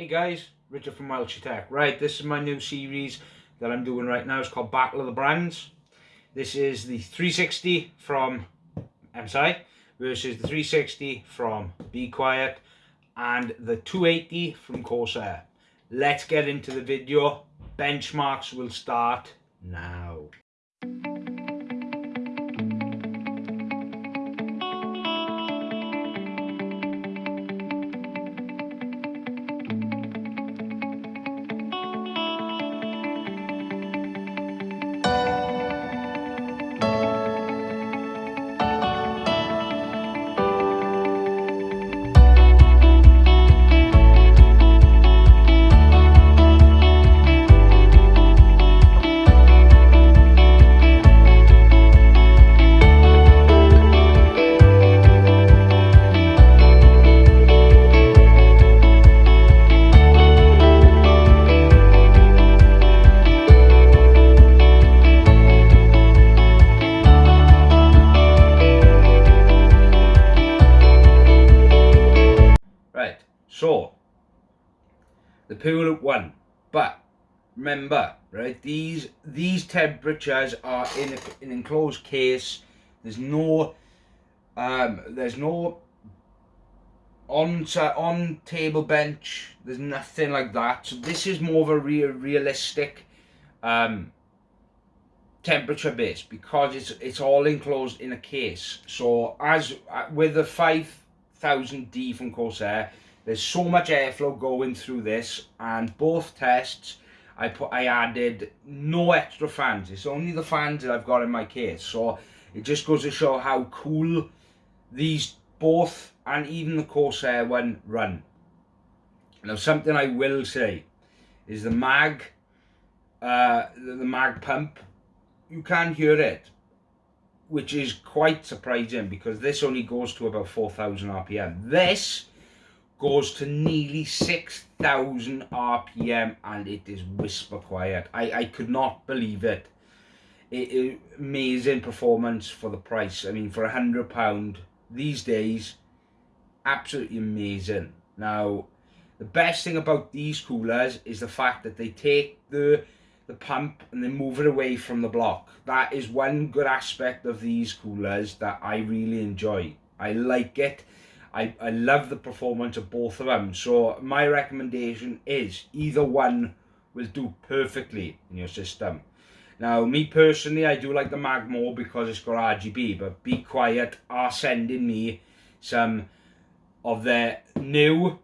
Hey guys, Richard from Welsh Tech. Right, this is my new series that I'm doing right now. It's called Battle of the Brands. This is the 360 from MSI versus the 360 from Be Quiet and the 280 from Corsair. Let's get into the video. Benchmarks will start now. So, the Pure one, but remember, right? These these temperatures are in an enclosed case. There's no, um, there's no on on table bench. There's nothing like that. So this is more of a real realistic, um, temperature base because it's it's all enclosed in a case. So as uh, with the 5000D from Corsair there's so much airflow going through this and both tests I put I added no extra fans. It's only the fans that I've got in my case. So it just goes to show how cool these both and even the Corsair one run. Now something I will say is the mag uh, the, the mag pump you can hear it which is quite surprising because this only goes to about 4000 rpm. This goes to nearly 6,000 RPM and it is whisper quiet. I, I could not believe it. it, it amazing performance for the price. I mean, for a hundred pound these days, absolutely amazing. Now, the best thing about these coolers is the fact that they take the the pump and they move it away from the block. That is one good aspect of these coolers that I really enjoy. I like it I, I love the performance of both of them. So my recommendation is either one will do perfectly in your system. Now, me personally, I do like the Mag more because it's got RGB, but Be Quiet are sending me some of their new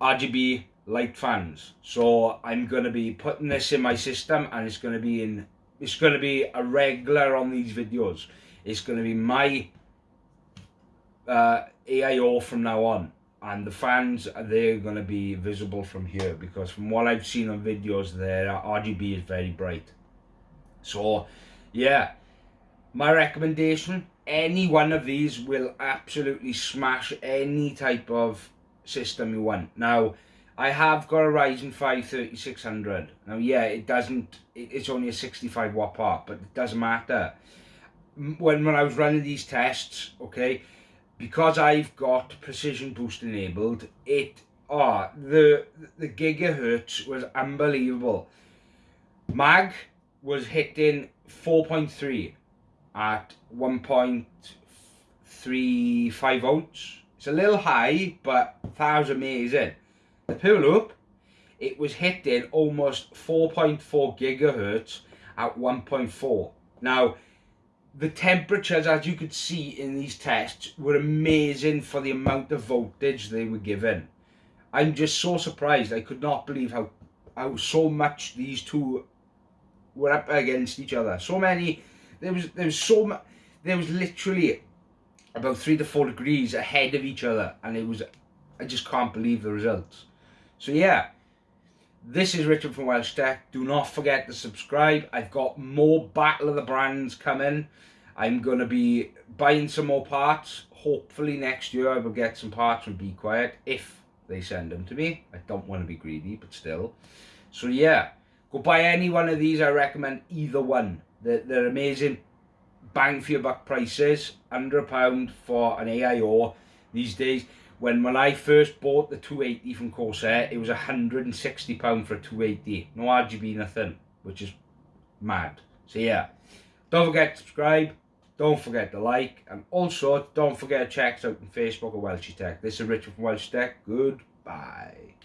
RGB light fans. So I'm going to be putting this in my system and it's going to be in, it's going to be a regular on these videos. It's going to be my uh, AIO from now on and the fans they're going to be visible from here because from what I've seen on videos their RGB is very bright. So yeah my recommendation any one of these will absolutely smash any type of system you want. Now I have got a Ryzen 5 3600 now yeah it doesn't it's only a 65 watt part but it doesn't matter. When when I was running these tests okay because I've got precision boost enabled, it oh the the gigahertz was unbelievable. Mag was hitting 4.3 at 1.35 volts. It's a little high, but that was amazing. The Pure Loop, it was hitting almost 4.4 gigahertz at 1.4. Now, the temperatures, as you could see in these tests, were amazing for the amount of voltage they were given. I'm just so surprised. I could not believe how, how so much these two were up against each other. So many, there was, there was so much, there was literally about three to four degrees ahead of each other. And it was, I just can't believe the results. So yeah, this is Richard from Welsh Tech. Do not forget to subscribe. I've got more Battle of the Brands coming. I'm going to be buying some more parts. Hopefully next year I will get some parts from Be Quiet if they send them to me. I don't want to be greedy, but still. So yeah, go buy any one of these. I recommend either one. They're, they're amazing bang for your buck prices. Under a pound for an AIO these days. when when I first bought the 280 from Corsair, it was 160 pound for a 280. No RGB, nothing, which is mad. So yeah, don't forget to subscribe. Don't forget to like, and also don't forget to check us out on Facebook at Welsh Tech. This is Richard from Welsh Tech. Goodbye.